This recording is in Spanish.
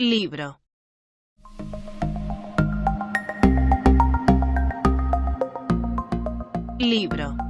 Libro. Libro.